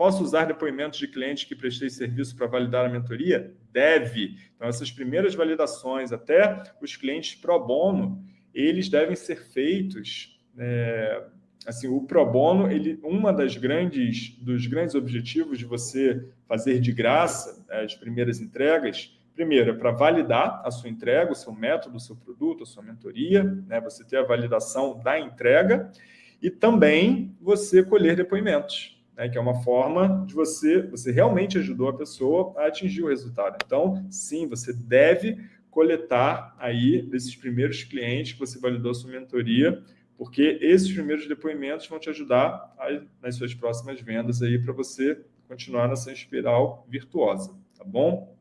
Posso usar depoimentos de clientes que prestei serviço para validar a mentoria? Deve. Então, essas primeiras validações, até os clientes pro bono, eles devem ser feitos... É, assim, o pro bono, ele, uma das grandes, dos grandes objetivos de você fazer de graça as primeiras entregas, primeiro, é para validar a sua entrega, o seu método, o seu produto, a sua mentoria, né? você ter a validação da entrega, e também você colher depoimentos né, que é uma forma de você, você realmente ajudou a pessoa a atingir o resultado. Então, sim, você deve coletar aí desses primeiros clientes que você validou a sua mentoria, porque esses primeiros depoimentos vão te ajudar nas suas próximas vendas aí para você continuar nessa espiral virtuosa, tá bom?